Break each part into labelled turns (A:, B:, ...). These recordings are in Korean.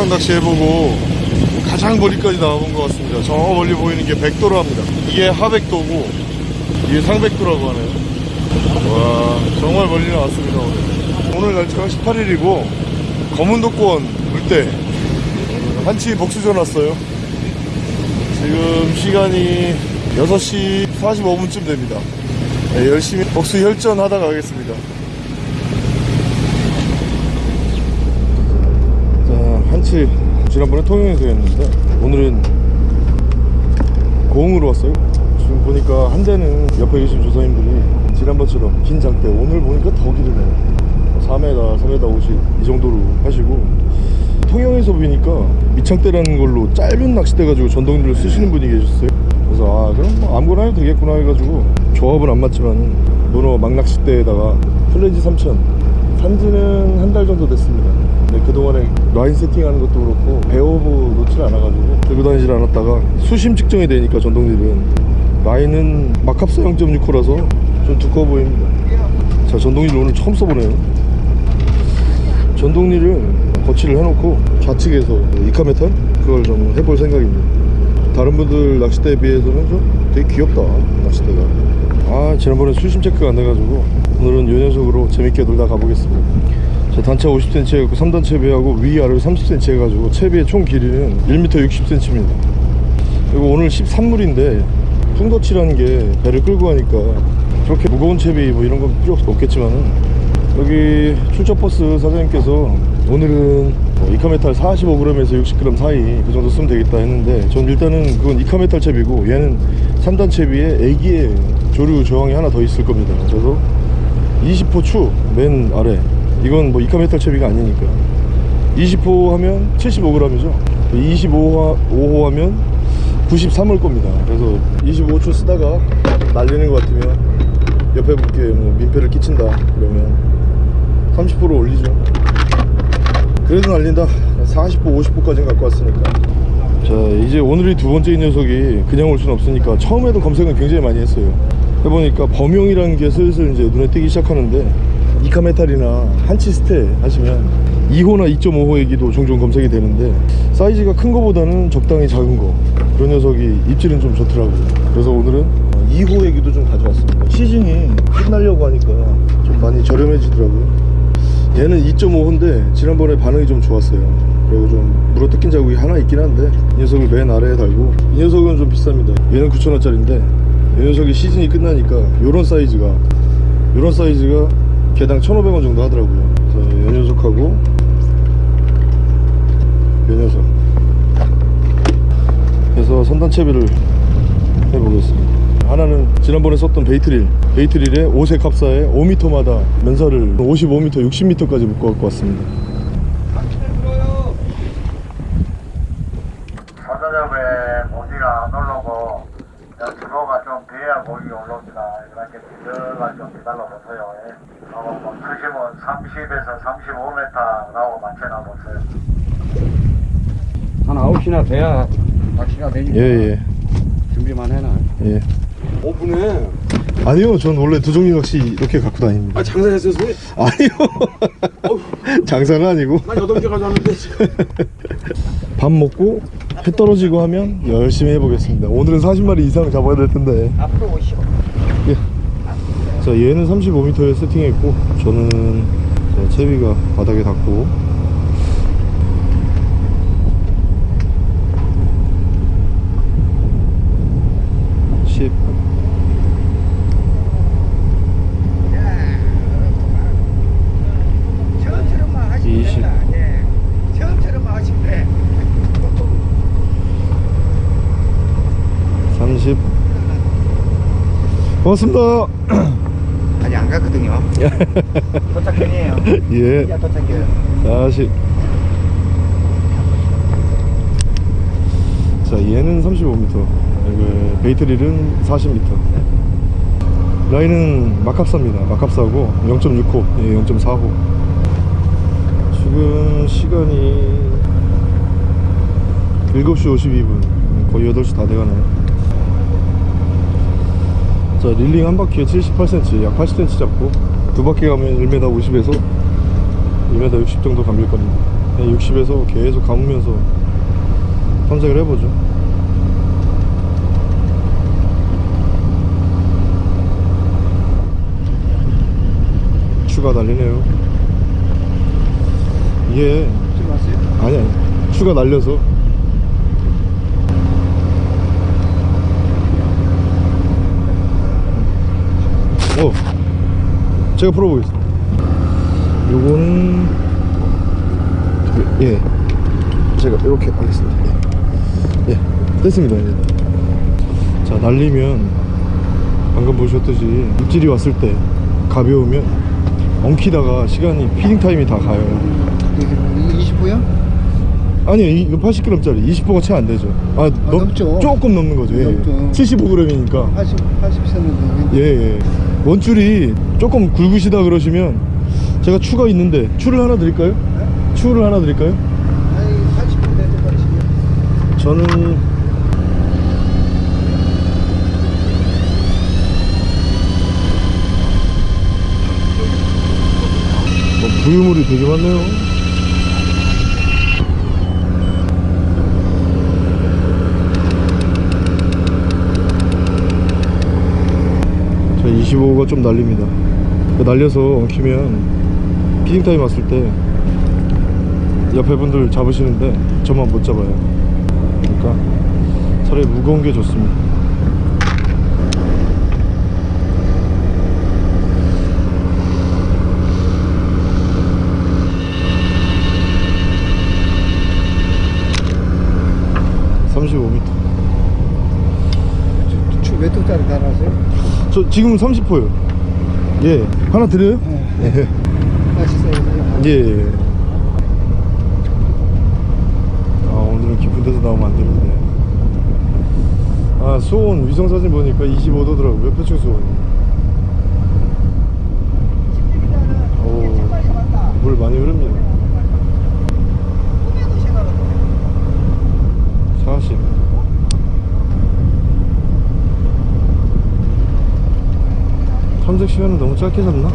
A: 영상 낚시 해보고 가장 멀리까지 나와본 것 같습니다. 저 멀리 보이는 게 백도로 합니다. 이게 하백도고 이게 상백도라고 하네요. 와 정말 멀리 나왔습니다 오늘. 오늘 날짜가 18일이고 검은도권 물때 한치 복수전 왔어요. 지금 시간이 6시 45분쯤 됩니다. 네, 열심히 복수 혈전 하다 가겠습니다. 자, 한치 지난번에 통영에서 했는데 오늘은 고흥으로 왔어요. 지금 보니까 한 대는 옆에 계신 조사님들이 지난번처럼 긴 장대 오늘 보니까 더 기르네요. 4m, 4m 50 이 정도로 하시고 통영에서 보니까 밑창대라는 걸로 짧은 낚싯대 가지고 전동들을 쓰시는 분이 계셨어요. 그래서 아 그럼 뭐 아무거나 해도 되겠구나 해가지고 조합은 안 맞지만 문어 막낚싯대에다가 플렌지 3000 산지는 한 달 정도 됐습니다. 근데 그동안에 라인 세팅하는 것도 그렇고 배워보 놓질 않아가지고 들고 다니질 않았다가 수심 측정이 되니까 전동릴은 라인은 마캅사 0.6호라서 좀 두꺼워 보입니다. 자 전동릴 오늘 처음 써보네요. 전동릴을 거치를 해놓고 좌측에서 이카메탈 그걸 좀 해볼 생각입니다. 다른 분들 낚싯대에 비해서는 좀 되게 귀엽다 낚싯대가. 아 지난번에 수심 체크가 안 돼가지고 오늘은 요 녀석으로 재밌게 놀다 가보겠습니다. 자, 단차 50cm 해갖고 3단 채비하고 위아래 30cm 해가지고 채비의 총 길이는 1m 60cm입니다. 그리고 오늘 13물인데 풍더치라는 게 배를 끌고 가니까 그렇게 무거운 채비 뭐 이런 건 필요 없겠지만은 여기 출처버스 사장님께서 오늘은 뭐 이카메탈 45g에서 60g 사이 그 정도 쓰면 되겠다 했는데 전 일단은 그건 이카메탈 채비고 얘는 3단 채비에 애기의 조류 저항이 하나 더 있을 겁니다 그래서 20호 추 맨 아래. 이건 뭐 이카메탈 채비가 아니니까. 20호 하면 75g이죠. 25호, 5호 하면 93을 겁니다. 그래서 25초 쓰다가 날리는 것 같으면 옆에 분께 뭐 민폐를 끼친다 그러면 30% 올리죠. 그래도 날린다. 40호 50호까지 갖고 왔으니까 자 이제 오늘이 두 번째 이 녀석이 그냥 올 수는 없으니까 처음에도 검색은 굉장히 많이 했어요. 해보니까 범용이라는 게 슬슬 이제 눈에 띄기 시작하는데 이카메탈이나 한치스테 하시면 2호나 2.5호 얘기도 종종 검색이 되는데 사이즈가 큰 거보다는 적당히 작은 거. 그런 녀석이 입질은 좀 좋더라고요. 그래서 오늘은 2호 얘기도 좀 가져왔습니다. 시즌이 끝나려고 하니까 좀 많이 저렴해지더라고요 얘는 2.5호인데 지난번에 반응이 좀 좋았어요. 그리고 좀 물어 뜯긴 자국이 하나 있긴 한데 이 녀석을 맨 아래에 달고 이 녀석은 좀 비쌉니다. 얘는 9,000원짜리인데 이 녀석이 시즌이 끝나니까 요런 사이즈가 요런 사이즈가 개당 1,500원 정도 하더라고요. 그래서 이 녀석하고 이 녀석. 해서 선단 채비를 해보겠습니다 하나는 지난번에 썼던 베이트릴 베이트릴에 5색 합사에 5m마다 면사를 55m 60m까지 묶어 갖고 왔습니다
B: 서저접에 모지가 안 올라오고 주로가 좀 돼야 고기 올라옵니다. 이렇게 비저가 좀 기다려보세요. 예. 하고 뭐 수심은 30에서 35m 나오고 맞춰놔보세요.
C: 한 9시나 돼야 낚시가 되니까
A: 예 예
C: 준비만 해놔
A: 예, 예.
C: 오픈해
A: 아니요 전 원래 두 종류 낚시 이렇게 갖고 다닙니다.
C: 아 장사했어요 소리
A: 아니요. 장사는 아니고.
C: 난 8개 가져왔는데 지금.
A: 밥 먹고 해 떨어지고 하면 열심히 해보겠습니다. 오늘은 40마리 이상 잡아야 될 텐데.
C: 앞으로 오시오.
A: 예. 자 얘는 35m에 세팅했고 저는 자, 채비가 바닥에 닿고 십
D: 처음처럼만 하시면
A: 이십.
D: 된다. 예. 처음처럼만 하시면 돼.
A: 30 고맙습니다
D: 아직 안 갔거든요. 도착 중이에요.
A: 예
D: 도착해요.
A: 40. 자, 얘는 35m. 이거 베이트릴은 40m. 라인은 마캅사입니다. 마캅사고 0.6호, 예, 0.4호. 지금 시간이 7시 52분. 거의 8시 다 돼가네요. 자, 릴링 한 바퀴에 78cm, 약 80cm 잡고 두 바퀴 가면 1m 50에서 2m 60 정도 감길 겁니다. 60에서 계속 감으면서 탐색을 해보죠. 추가 날리네요. 이게? 아니 아니. 추가 날려서 어 제가 풀어보겠습니다. 요거는 예 제가 이렇게 하겠습니다. 예, 예 됐습니다. 이제 자 날리면 방금 보셨듯이 입질이 왔을 때 가벼우면 엉키다가 시간이 피딩 타임이 다 가요.
D: 이게 20호요?
A: 아니요 이거 80g짜리. 20호가 채 안 되죠. 아, 넘-
D: 넘죠.
A: 조금 넘는 거죠. 예.
D: 넘죠.
A: 75g이니까.
D: 80, 80cm
A: 예, 예 원줄이 조금 굵으시다 그러시면 제가 추가 있는데 추를 하나 드릴까요? 추를 하나 드릴까요?
D: 아니 80분 될 때까지
A: 저는 뭐 부유물이 되게 많네요 자 25가 좀 날립니다. 날려서 엉키면 피딩타임 왔을 때 옆에 분들 잡으시는데 저만 못 잡아요. 그러니까 차라리 무거운 게 좋습니다. (35m)
D: 추몇 도짜리 달았어요?
A: 저 지금 30호요. 예. 하나 드려요? 예.
D: 맛있어요.
A: 예, 예. 아 오늘은 깊은 데서 나오면 안 되는데. 아 수온 위성사진 보니까 25도더라고요 표층 수온이. 오 물 많이 흐릅니다 40 탐색 시간은 너무 짧게 잡나?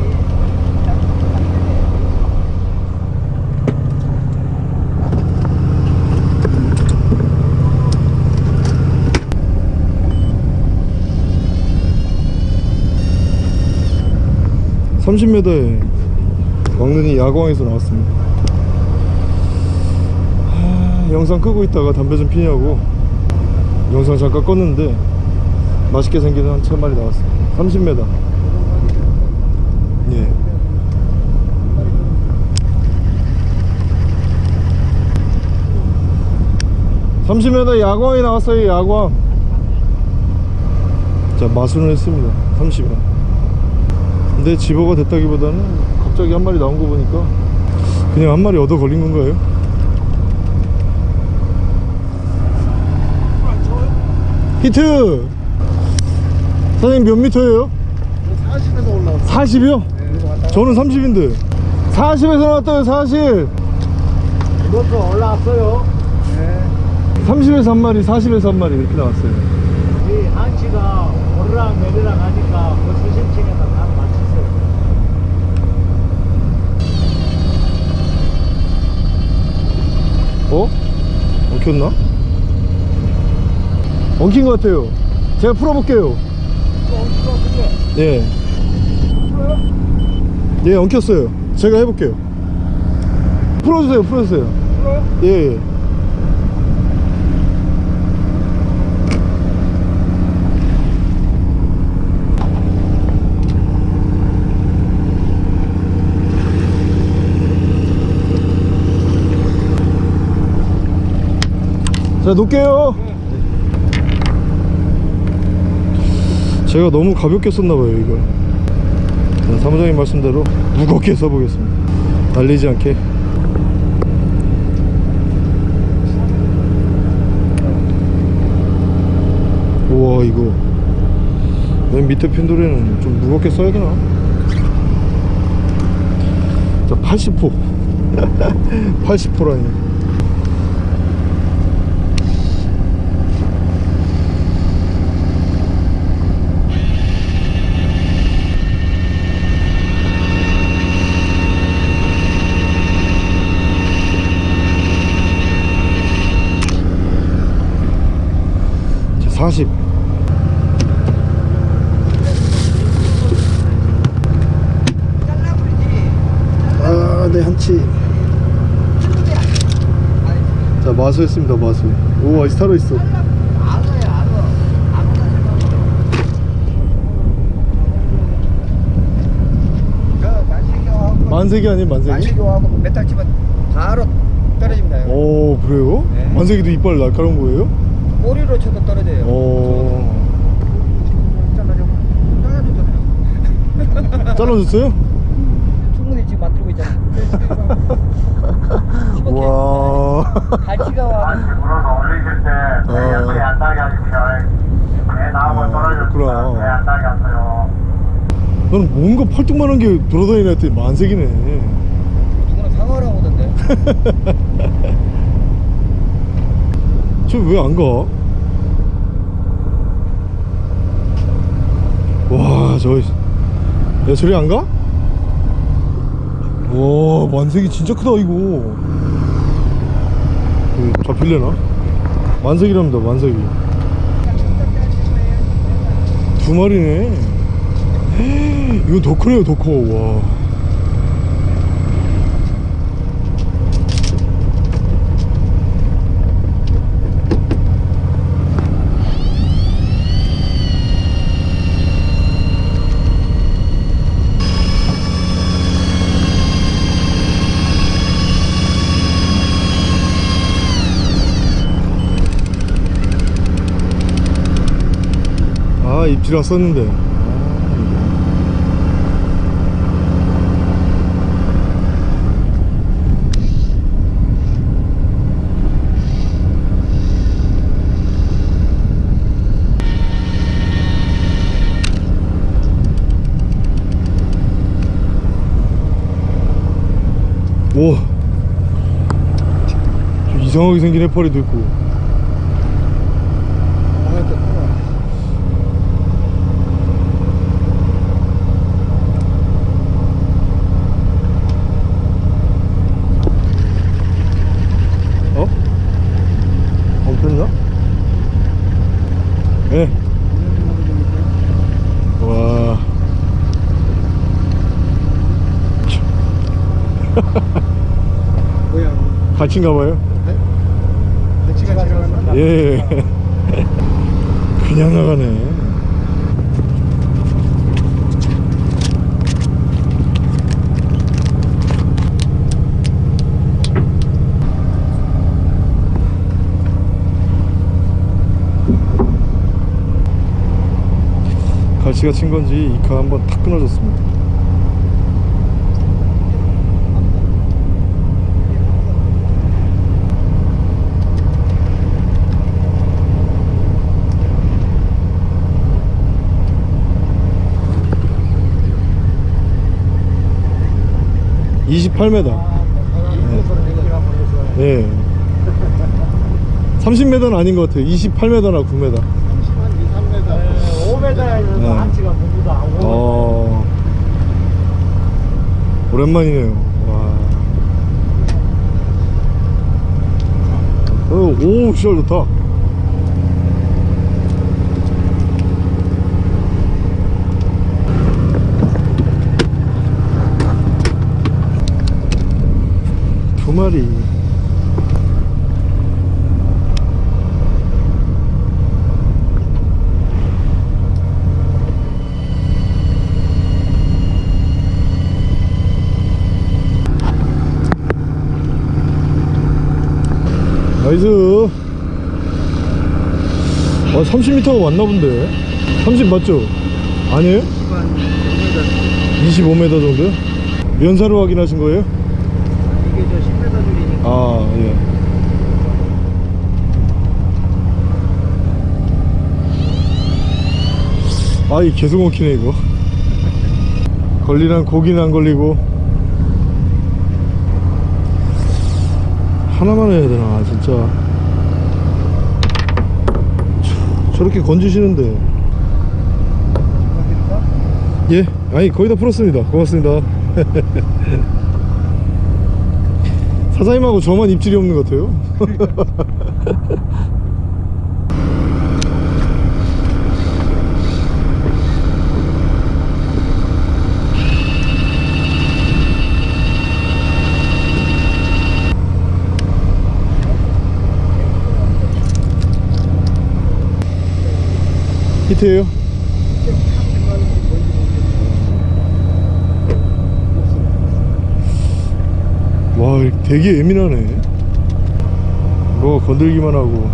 A: (30m에) 왕눈이 야광에서 나왔습니다. 하, 영상 끄고 있다가 담배 좀 피냐고 영상 잠깐 껐는데 맛있게 생긴 한천 마리 나왔어요 30m 예. (30m) 야광이 나왔어요 야광 자 마술을 했습니다 30원 근데 집어가 됐다기보다는 갑자기 한 마리 나온 거 보니까 그냥 한 마리 얻어 걸린 건가요? 히트! 사장님 몇 미터예요?
D: 40에서 올라왔어
A: 40이요? 저는 30인데 40에서 나왔다요 40
D: 이것도 올라왔어요 네
A: 30에서 한 마리 40에서 한 마리 이렇게 나왔어요
E: 이 한치가 오르락 내리락 하니까 그 수심층에다 다 맞추세요.
A: 어? 엉켰나? 엉킨 것 같아요 제가 풀어볼게요 예. 예 엉켰어요 제가 해볼게요 풀어주세요 풀어주세요 예, 예. 자 놓을게요. 제가 너무 가볍게 썼나봐요 자, 사무장님 말씀대로 무겁게 써보겠습니다. 날리지 않게. 우와 이거. 맨 밑에 핀도리는 좀 무겁게 써야 되나? 자 80호. 80호라니 40 아, 네, 한치. 자, 마수였습니다, 마수. 오, 아, 스타로 있어. 만세기 아닌 만세기?
D: 만세기하고 뭐 메탈 치면 바로 떨어집니다.
A: 오, 그래요?
D: 네.
A: 만세기도 이빨 날카로운 거예요?
D: 꼬리로 쳐도 떨어져요.
A: 오. 잘라줬어요?
D: 충분히 지금 만들고 있잖아요.
A: 와
D: 갈치가 와.
B: 물어서 올리실 때
A: 어.
B: 배에 안 따게 하십시오. 배 나오면
A: 그렇구나.
B: 배안 따게 하세요.
A: 나는 뭔가 팔뚝만한 게 돌아다니는 애들이 만세기네
D: 누구는 상어라고 하던데.
A: 저 왜 안 가? 와, 저, 야, 저리 안 가? 와, 만색이 진짜 크다, 이거. 그, 잡힐래나? 만색이랍니다, 만색이. 두 마리네. 이건 더 크네요, 더 커, 와. 아, 입질 왔었는데. 오. 저 이상하게 생긴 해파리도 있고. 어? 엉켰나? 예. 와.
D: 뭐야?
A: 같이인가 봐요?
D: 갈치가 지나간다.
A: 예. 그냥 나가네. 갈치가 친 건지 이카 한번 탁 끊어졌습니다. (28m) 예. 30m는 아닌 것 같아요. 28m나 9m.
E: 5m에서
A: 네.
E: 한치가 전부 다 오고
A: 어. 오랜만이네요. 와. 어, 오, 시절 좋다. 마리. nice 아 30m가 왔나 본데 30 맞죠? 아니에요? 25m 정도요? 면사로 확인하신 거예요?
D: 이게 저 10m 줄이니까.
A: 아 예. 아이 계속 먹히네 이거. 걸리란 고기는 안 걸리고. 하나만 해야 되나 진짜. 저- 저렇게 건지시는데. 예? 아니 거의 다 풀었습니다. 고맙습니다 사장님하고 저만 입질이 없는 것 같아요. 히트예요? 되게 예민하네 뭐 건들기만 하고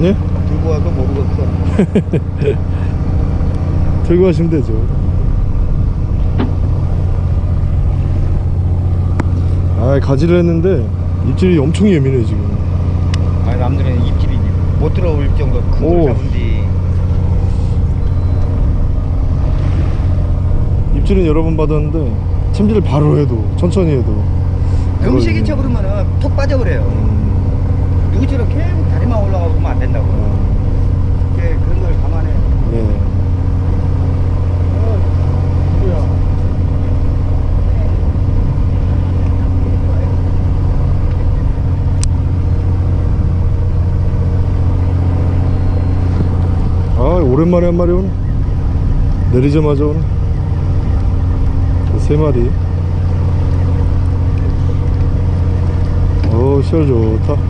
A: 네?
D: 들고 와도 모르겠어.
A: 들고 가시면 되죠 아 가지를 했는데 입질이 엄청 예민해 지금
D: 아니 남들은 입질이 못 들어올 정도
A: 오.
D: 큰걸 잡은지.
A: 입질은 여러 번 받았는데 참질을 바로 해도 천천히 해도
D: 음식이 쳐 그러면은 톡 빠져버려요.
A: 음,
D: 누구처럼 계속 다리만 올라가고 그러면 안 된다고. 이제 그런 걸 감안해.
A: 네. 아 오랜만에 한 마리 오네 내리자마자 오네 세 마리. 오 시절 좋다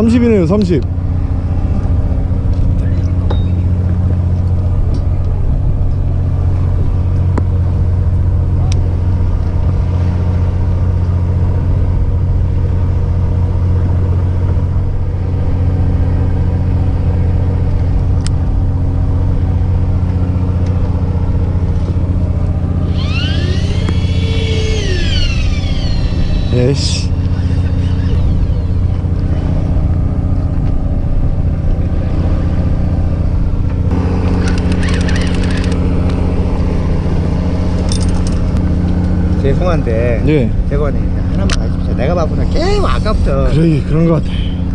A: 삼십이네요 삼십. 에이씨
D: 죄송한데
A: 예.
D: 대관이 하나만 해주세요. 내가 바쁘나 게임 아까부터
A: 그래 그런 것 같아.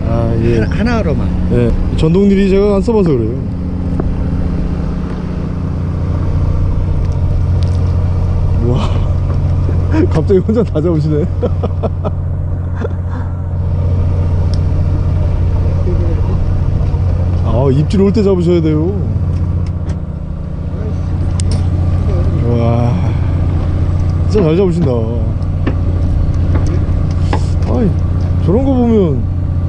A: 아 예.
D: 하나, 하나로만.
A: 예. 전동릴이 제가 안 써봐서 그래요. 우와. 갑자기 혼자 다 잡으시네. 아 입질 올 때 잡으셔야 돼요 와 진짜 잘 잡으신다 아이 저런 거 보면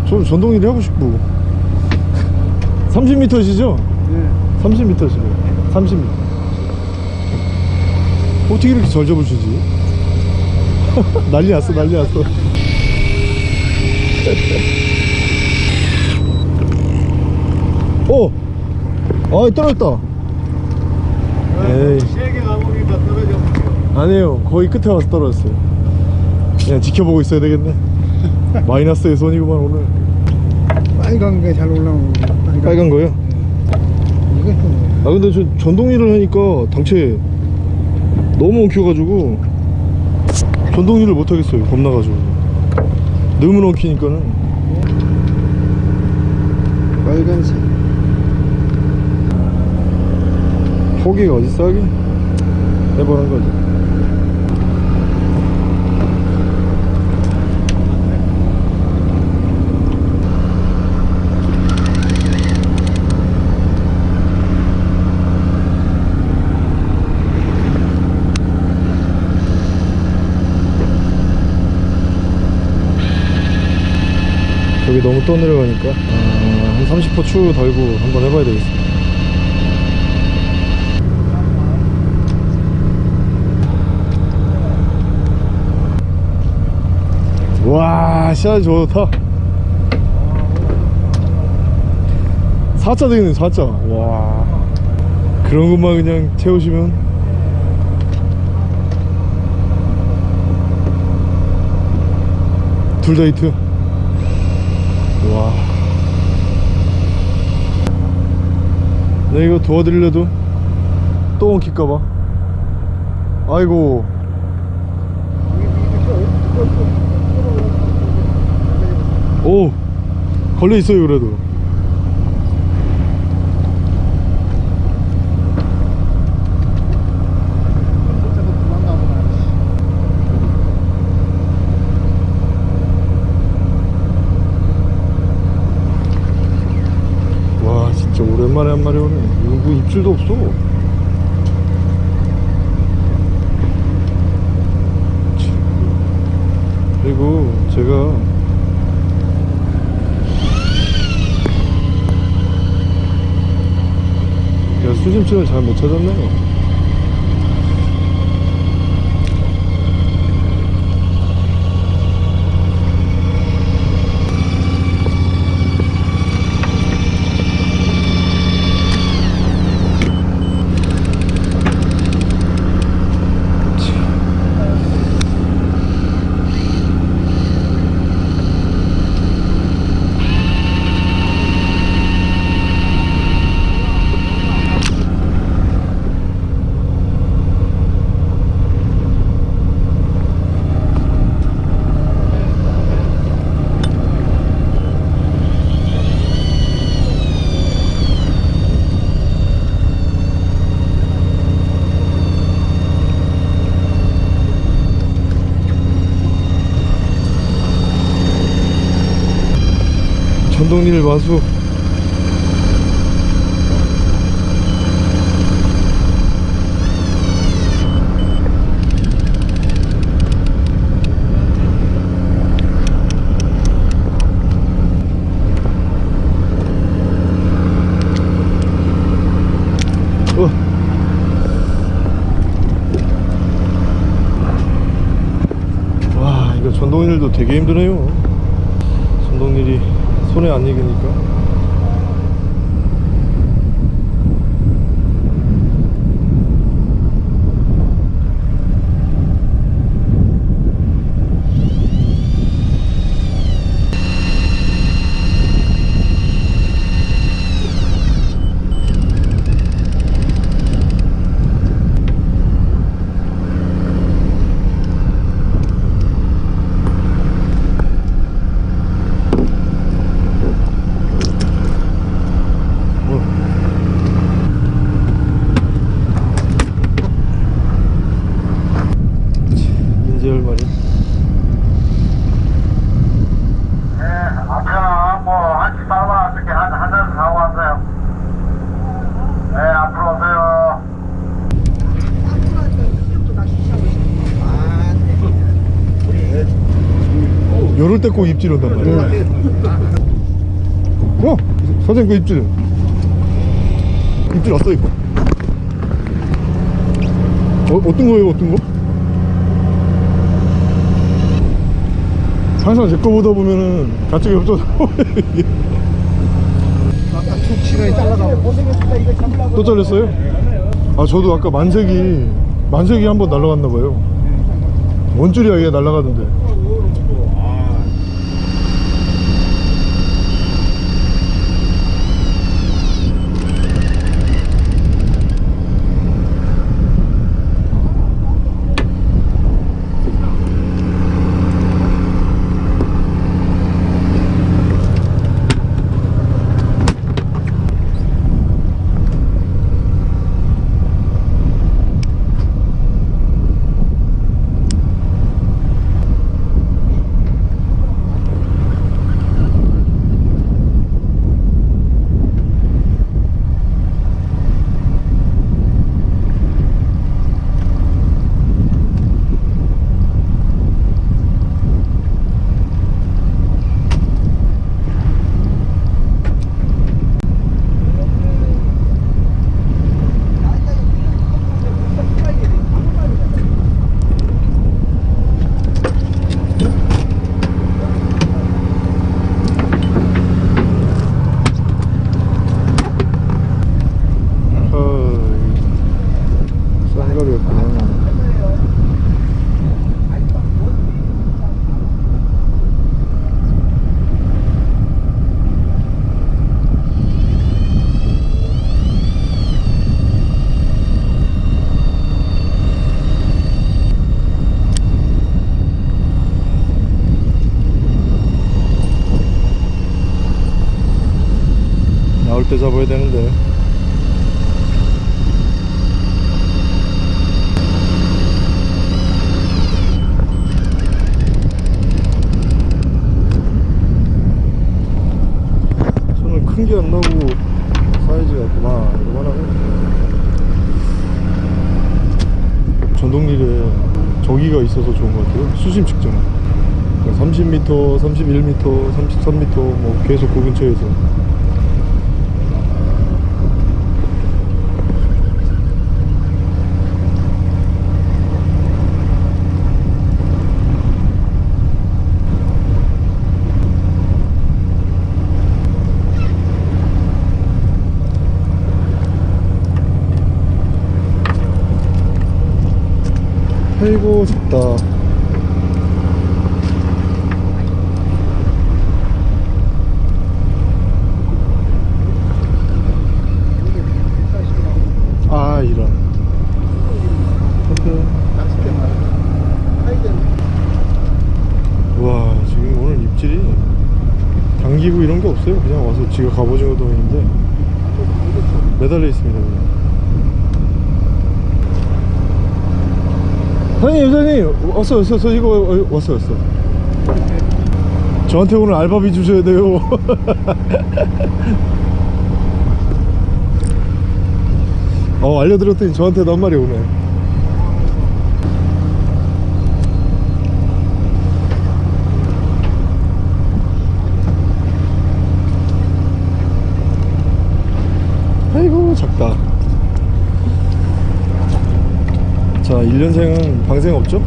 A: 저 전동일 하고 싶고 30m시죠?
C: 네.
A: 30m시네 30m 어떻게 이렇게 잘 잡으시지? 난리 났어 난리 났어 오! 아 떨어졌다 에이
E: 세게 가보니까 떨어져
A: 아니에요. 거의 끝에 와서 떨어졌어요. 그냥 지켜보고 있어야 되겠네. 마이너스의 손이구만 오늘.
C: 빨간 게 잘 올라오는 거. 빨간,
A: 빨간 거요?
C: 이거 좀.
A: 아 근데 저 전동일을 하니까 당체 너무 엉켜가지고 전동일을 못하겠어요 겁나가지고. 너무 엉키니까는.
C: 빨간색.
A: 포기가 어딨어 하긴 해보는 거지 저기 너무 떠내려가니까 아, 한 30%추 달고 한번 해봐야 되겠습니다 와, 시야 좋다. 4자 되겠네, 4자. 와. 그런 것만 그냥 채우시면. 둘 다 히트. 와. 내 이거 도와드리려도 또 엉킬까봐. 아이고. 오 걸려 있어요 그래도 오랜만에 한 마리 오네 이거 뭐 입질도 없어 참. 그리고 제가 제가 수심층을 잘 못 찾았네요 마수 어. 전동릴도 되게 힘드네요 손에 안 익으니까 인제 얼마리
B: 네, 앞에는 뭐, 한치 따라왔을 한, 한 잔 사고 왔어요. 네, 앞으로 오세요.
A: 요럴 때 꼭 입질 온단 말이야. 어? 사장님 그 입질. 입질 왔어 이거. 어, 어떤 거예요 어떤 거? 항상 제거 보다 보면은 가쪽이 없어서
C: 아까 툭 시간이 잘라가고.
A: 또 잘렸어요? 아 저도 아까 만색이 만색이 한번 날라갔나 봐요. 원줄이야 얘 날라가던데 있어야 되는데. 손을 큰 게 안 나고 사이즈가 그만 이만하고 전동릴에 저기가 있어서 좋은 것 같아요. 수심 측정. 30m, 31m, 33m 뭐 계속 그 근처에서. 아이고 좋다. 아 이런. 와 지금 오늘 입질이 당기고 이런 게 없어요. 그냥 와서 지가 갑오징어 동인데 매달려 있습니다 그냥. 사장님 왔어 왔어 저 이거 어, 왔어 왔어. 저한테 오늘 알바비 주셔야 돼요. 어 알려드렸더니 저한테도 한 마리 오네. 아이고 작다. 자 1년생은 방생 없죠?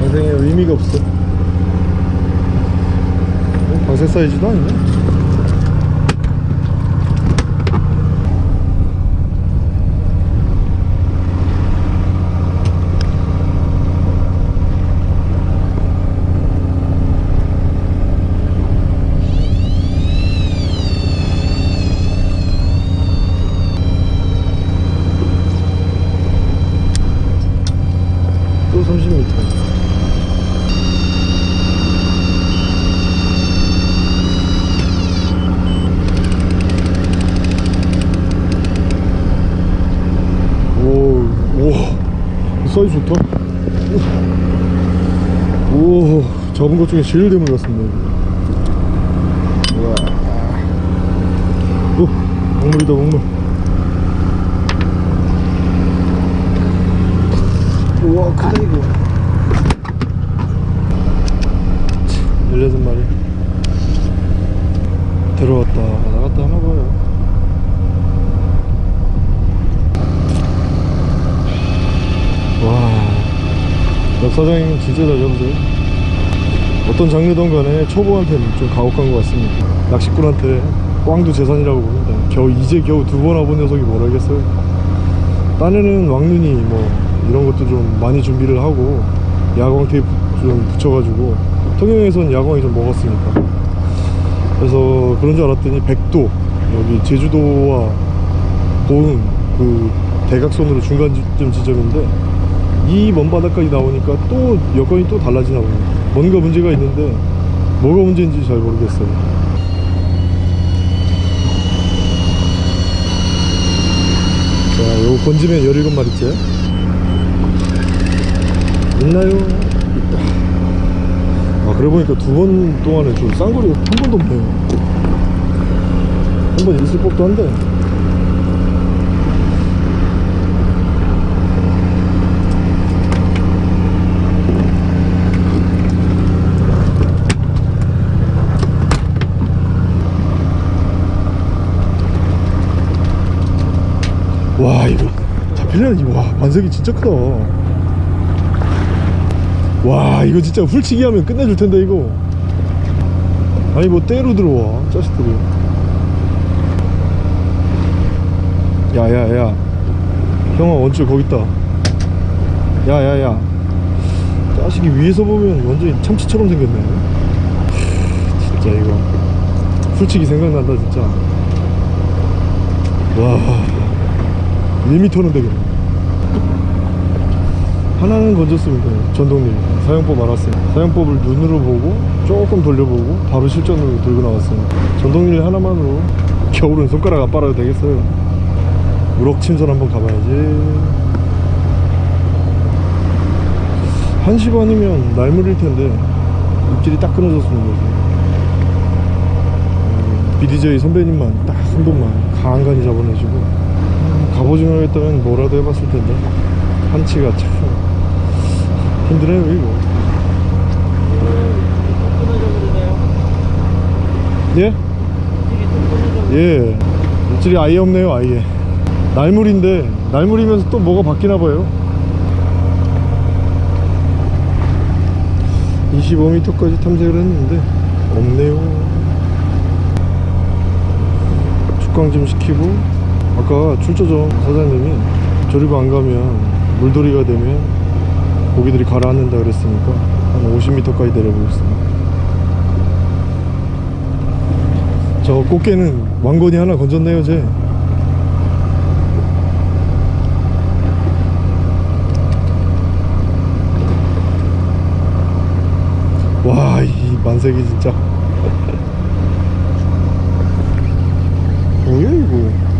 A: 방생에 의미가 없어. 어, 방생 사이즈도 아니네 또 30m 오, 오, 사이즈 좋다. 오, 잡은 것 중에 제일 대물 같습니다. 오, 먹물이다, 먹물. 우와 크다 이거. 16마리. 들어왔다. 나갔다 하나 봐요. 와 역 사장님 진짜 잘 잡으세요 어떤 장르든 간에 초보한테는 좀 가혹한 것 같습니다. 낚시꾼한테 꽝도 재산이라고 봅니다 겨우 이제 겨우 두 번 와본 녀석이 뭘 알겠어요? 딴에는 왕눈이 뭐 이런 것도 좀 많이 준비를 하고 야광 테이프 좀 붙여가지고 통영에선 야광이 좀 먹었으니까. 그래서 그런 줄 알았더니 백도 여기 제주도와 보은 그 대각선으로 중간점 지점인데 이 먼 바다까지 나오니까 또 여건이 또 달라지나 보네 뭔가 문제가 있는데 뭐가 문제인지 잘 모르겠어요. 자 요거 건지면 17마리째. 있나요? 있다. 아 그래 보니까 두 번 동안에 저 쌍거리 한 번도 없네요. 한 번 있을 법도 한데 와 이거 잡히려니 와 반석이 진짜 크다. 와 이거 진짜 훌치기 하면 끝내줄 텐데 이거. 아니 뭐 때로 들어와 자식들이. 야야야. 형아 원줄 거기 있다. 야야야. 자식이 위에서 보면 완전히 참치처럼 생겼네. 하, 진짜 이거. 훌치기 생각난다 진짜. 와 1m는 되겠네 하나는 건졌습니다. 전동님 사용법 알았어요. 사용법을 눈으로 보고 조금 돌려보고 바로 실전으로 들고 나왔어요. 전동릴 하나만으로 겨울은 손가락 안 빨아도 되겠어요. 우럭침선 한번 가봐야지. 1시 반이면 날물일 텐데 입질이 딱 끊어졌습니다. 음, BDJ 선배님만 딱 한 번만 간간히 잡아내시고 음, 갑오징어였다면 뭐라도 해봤을 텐데. 한치가 참 힘드네요 이거? 예? 예. 입질이 아예 없네요 아예. 날물인데 날물이면서 또 뭐가 바뀌나 봐요. 25m까지 탐색을 했는데 없네요. 축광 좀 시키고 아까 출조점 사장님이 조리고 안 가면 물돌이가 되면 고기들이 가라앉는다 그랬으니까 한 50m까지 내려보겠습니다 저 꽃게는 왕건이 하나 건졌네요 쟤 와, 이 만색이 진짜. 뭐야, 이거?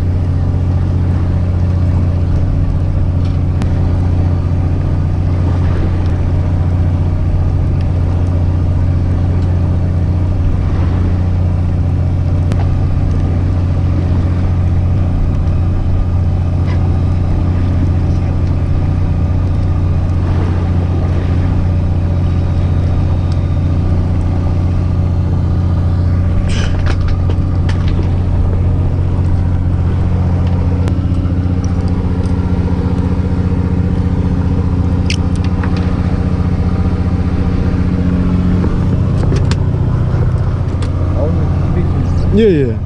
A: 예, 예.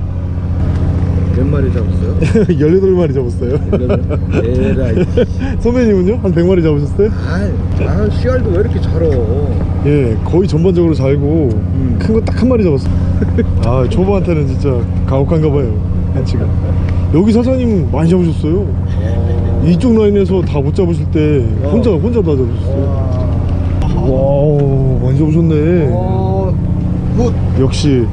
D: 몇 마리 잡았어요?
A: 18마리 잡았어요.
D: 에라이
A: 선배님은요? 한 100마리 잡으셨어요?
D: 아, 아 씨알도 왜 이렇게 잘아
A: 예, 거의 전반적으로 잘고
D: 음.
A: 큰거 딱 한 마리 잡았어요. 아, 초보한테는 진짜 가혹한가 봐요. 한치가. 여기 사장님 많이 잡으셨어요. 이쪽 라인에서 다 못 잡으실 때 혼자 혼자 다 잡으셨어요. wow, 많이 잡으셨네.
D: 어, 굿
A: 역시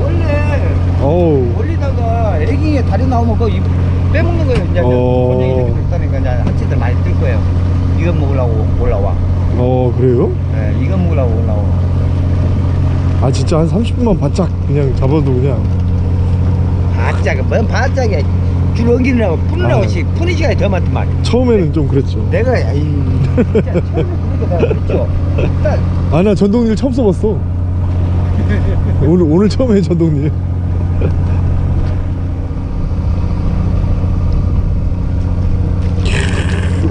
D: 원래
A: 어우
D: 올리 다리 나오면 그거 입- 빼먹는 거예요. 이제
A: 어.
D: 이렇게 됐다니까 이제 한치들 많이 뜰 거예요. 이거 먹으려고 올라와.
A: 어 그래요?
D: 네, 이거 먹으려고 올라와.
A: 아 진짜 한 30분만 바짝 그냥 잡아도 그냥.
D: 바짝이 뭔 바짝이야. 줄 엉기느라고 뿌느라고
A: 아.
D: 시 푸는 시간이 더 많더만
A: 처음에는 좀 그랬죠.
D: 내가 아이 진짜 처음에 그러니까 내가 그랬죠.
A: 딱아나 전동릴 처음 써봤어. 오늘 오늘 처음 해 전동릴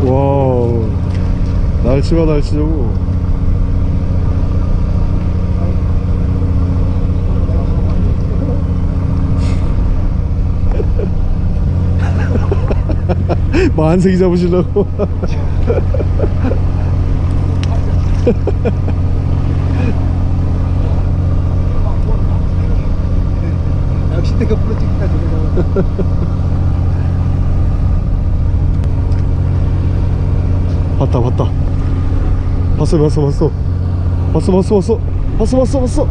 A: 와우. 날치가 날치고. 만색이 잡으시려고.
C: 역시 내가 프로젝트가 되잖
A: 봤다 봤다. 봤어 봤어 봤어. 봤어 봤어 봤어. 봤어 봤어 봤어.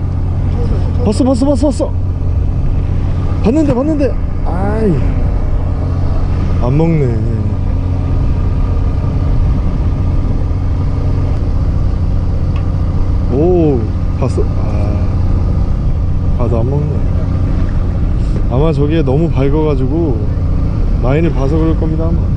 A: 봤어 봤어 봤어 봤어. 봤는데 봤는데. 아이. 안 먹네. 오 봤어? 아. 봐도 안 먹네. 아마 저게 너무 밝아가지고 라인을 봐서 그럴 겁니다 아마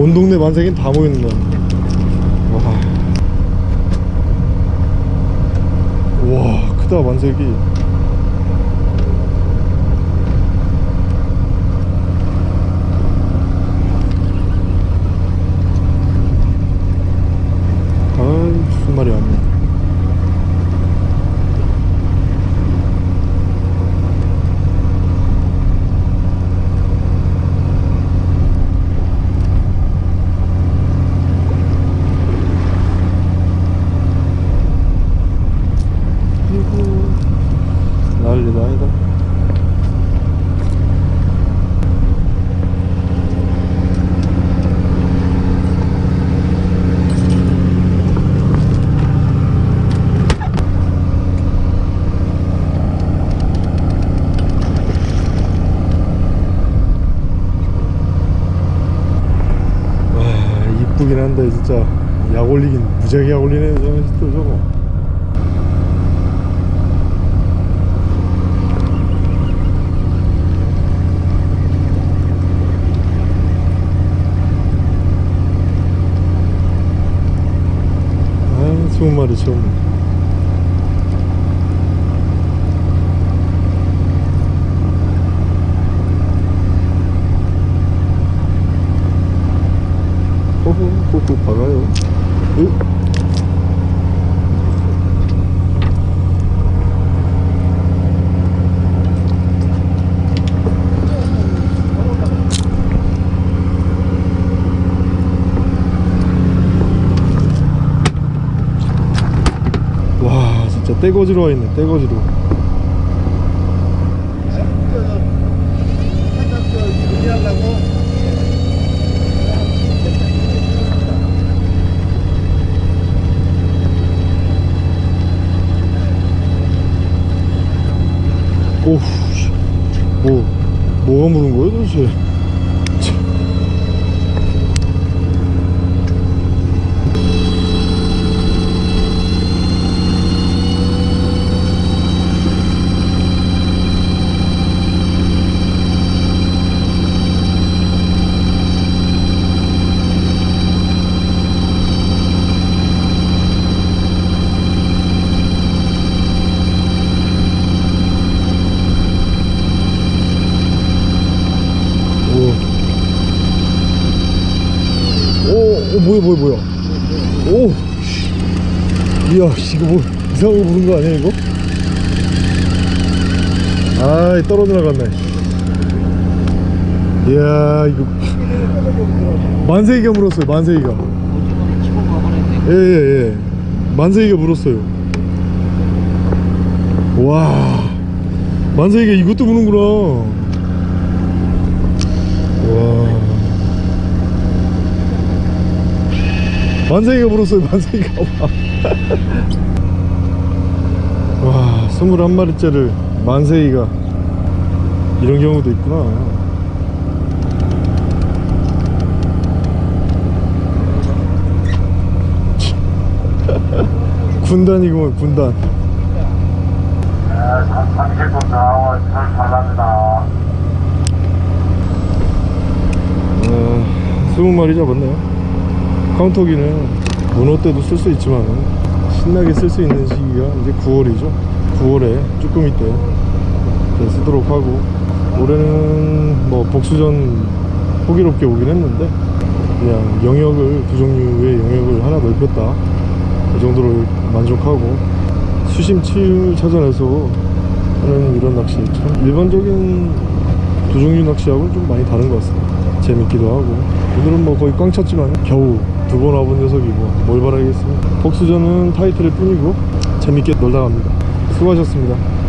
A: 온 동네 만세긴 다 모였네 와, 와 크다 만세기. 올리긴 한데 진짜. 약 올리긴 무지하게 약 올리네 저또 저거. 아 20마리 채우네 떼거지로 와 있네 떼거지로 오우 씨. 뭐 뭐가 무는 거야 도대체 참. 오, 오, 뭐야, 뭐야, 뭐야. 오, 씨. 이거 뭐, 이상한 거 부른 거 아니야, 이거? 아이, 떨어져 나갔네. 이야, 이거. 만세기가 물었어요, 만세기가. 예, 예, 예. 만세기가 물었어요. 와, 만세기가 이것도 무는구나. 와. 만세기가 불었어요 만세기가 와 21마리째를 만세기가 이런 경우도 있구나. 군단이구만 군단.
B: 네, 30분 나와 설발랍니다
A: 어, 20마리 잡았네요. 카운터기는 문어 때도 쓸 수 있지만 신나게 쓸 수 있는 시기가 이제 9월이죠 9월에 쭈꾸미 때 쓰도록 하고 올해는 뭐 복수전 호기롭게 오긴 했는데 그냥 영역을 두 종류의 영역을 하나 넓혔다. 그 정도로 만족하고 수심 치유 찾아내서 하는 이런 낚시. 참 일반적인 두 종류 낚시하고는 좀 많이 다른 것 같습니다. 재밌기도 하고. 오늘은 뭐 거의 꽝 찼지만 겨우 두 번 와본 녀석이고 뭘 바라겠습니까? 복수전은 타이틀일 뿐이고 재밌게 놀다 갑니다 수고하셨습니다